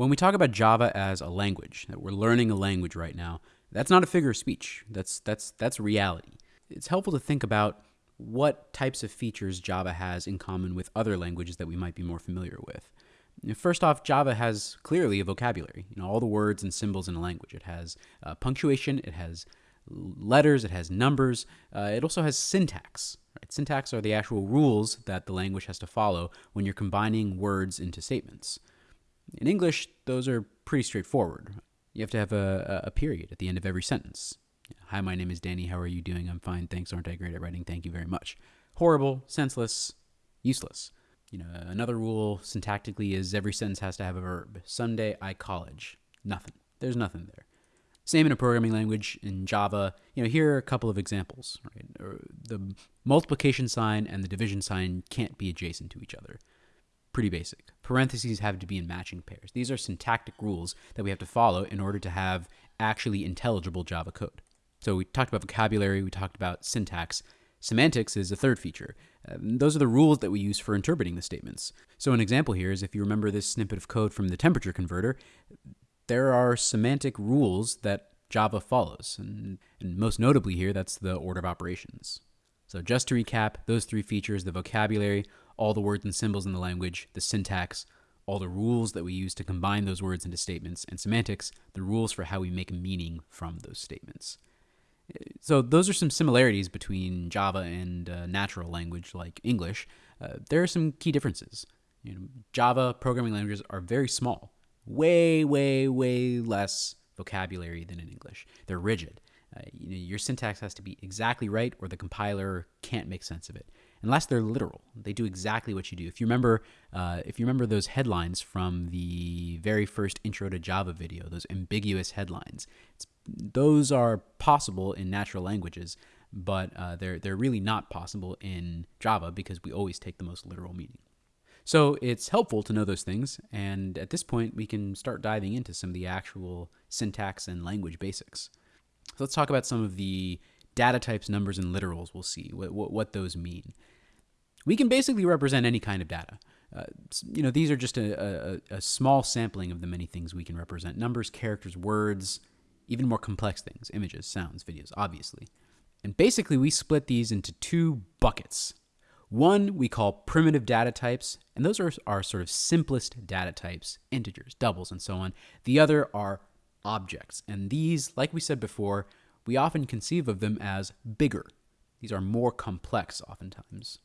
When we talk about Java as a language, that we're learning a language right now, that's not a figure of speech. That's that's that's reality. It's helpful to think about what types of features Java has in common with other languages that we might be more familiar with. First off, Java has clearly a vocabulary. You know, all the words and symbols in a language. It has uh, punctuation. It has letters. It has numbers. Uh, it also has syntax. Right? Syntax are the actual rules that the language has to follow when you're combining words into statements. In English, those are pretty straightforward. You have to have a, a period at the end of every sentence. Hi, my name is Danny. How are you doing? I'm fine. Thanks. Aren't I great at writing? Thank you very much. Horrible, senseless, useless. You know, another rule syntactically is every sentence has to have a verb. Sunday, I college. Nothing. There's nothing there. Same in a programming language in Java. You know, here are a couple of examples. Right, the multiplication sign and the division sign can't be adjacent to each other pretty basic. Parentheses have to be in matching pairs. These are syntactic rules that we have to follow in order to have actually intelligible Java code. So we talked about vocabulary, we talked about syntax. Semantics is a third feature. Um, those are the rules that we use for interpreting the statements. So an example here is if you remember this snippet of code from the temperature converter, there are semantic rules that Java follows. And, and most notably here, that's the order of operations. So just to recap, those three features, the vocabulary, all the words and symbols in the language, the syntax, all the rules that we use to combine those words into statements, and semantics, the rules for how we make meaning from those statements. So those are some similarities between Java and uh, natural language like English. Uh, there are some key differences. You know, Java programming languages are very small, way, way, way less vocabulary than in English. They're rigid. Uh, you know, your syntax has to be exactly right, or the compiler can't make sense of it unless they're literal. They do exactly what you do. If you remember, uh, if you remember those headlines from the very first Intro to Java video, those ambiguous headlines, those are possible in natural languages, but uh, they're they're really not possible in Java because we always take the most literal meaning. So it's helpful to know those things, and at this point, we can start diving into some of the actual syntax and language basics. So let's talk about some of the data types, numbers, and literals. We'll see what, what, what those mean we can basically represent any kind of data. Uh, you know, these are just a, a, a, small sampling of the many things we can represent numbers, characters, words, even more complex things images, sounds, videos, obviously. And basically, we split these into two buckets. One we call primitive data types, and those are our sort of simplest data types integers, doubles, and so on. The other are objects, and these, like we said before, we often conceive of them as bigger. These are more complex oftentimes.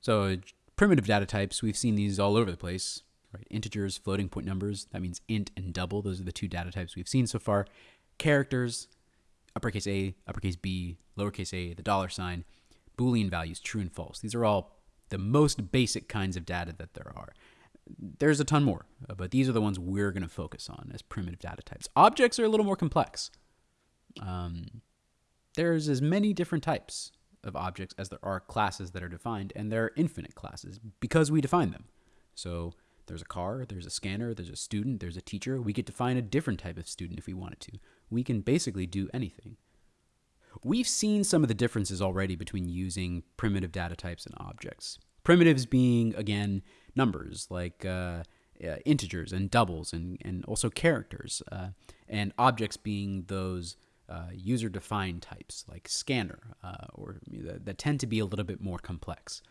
So primitive data types, we've seen these all over the place, right? Integers, floating point numbers, that means int and double. Those are the two data types we've seen so far. Characters, uppercase A, uppercase B, lowercase a, the dollar sign, Boolean values, true and false. These are all the most basic kinds of data that there are. There's a ton more, but these are the ones we're going to focus on as primitive data types. Objects are a little more complex. Um, there's as many different types of objects as there are classes that are defined, and there are infinite classes because we define them. So there's a car, there's a scanner, there's a student, there's a teacher. We could define a different type of student if we wanted to. We can basically do anything. We've seen some of the differences already between using primitive data types and objects. Primitives being, again, numbers like uh, uh, integers and doubles and, and also characters, uh, and objects being those uh, user defined types like scanner uh, or that, that tend to be a little bit more complex.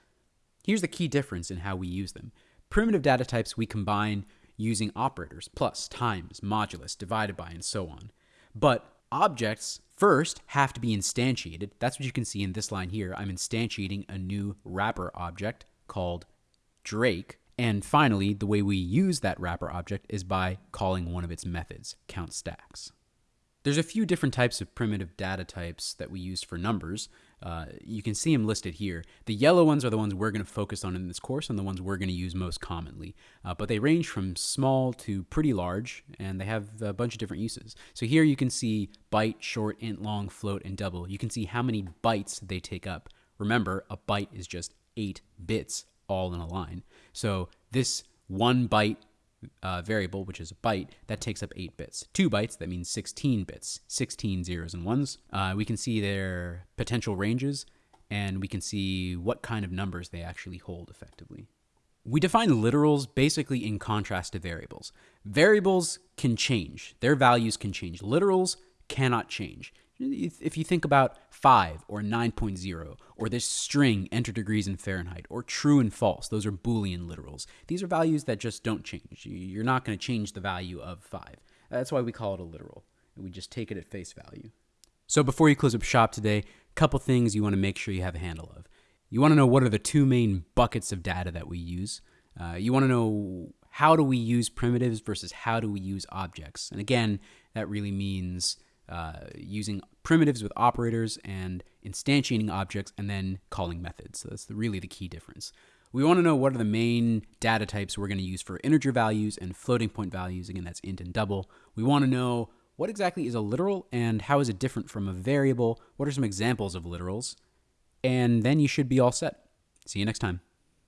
Here's the key difference in how we use them. Primitive data types we combine using operators, plus, times, modulus, divided by, and so on. But objects first have to be instantiated. That's what you can see in this line here. I'm instantiating a new wrapper object called Drake. And finally, the way we use that wrapper object is by calling one of its methods, count stacks. There's a few different types of primitive data types that we use for numbers. Uh, you can see them listed here. The yellow ones are the ones we're going to focus on in this course and the ones we're going to use most commonly. Uh, but they range from small to pretty large, and they have a bunch of different uses. So here you can see byte, short, int, long, float, and double. You can see how many bytes they take up. Remember, a byte is just eight bits all in a line. So this one byte uh, variable, which is a byte, that takes up 8 bits. 2 bytes, that means 16 bits, 16 zeros and ones. Uh, we can see their potential ranges, and we can see what kind of numbers they actually hold effectively. We define literals basically in contrast to variables. Variables can change, their values can change. Literals cannot change. If you think about 5 or 9.0 or this string enter degrees in Fahrenheit or true and false, those are Boolean literals. These are values that just don't change. You're not going to change the value of 5. That's why we call it a literal. We just take it at face value. So before you close up shop today, a couple things you want to make sure you have a handle of. You want to know what are the two main buckets of data that we use. Uh, you want to know how do we use primitives versus how do we use objects. And again, that really means uh, using primitives with operators and instantiating objects and then calling methods. So that's the, really the key difference. We want to know what are the main data types we're going to use for integer values and floating point values. Again, that's int and double. We want to know what exactly is a literal and how is it different from a variable? What are some examples of literals? And then you should be all set. See you next time.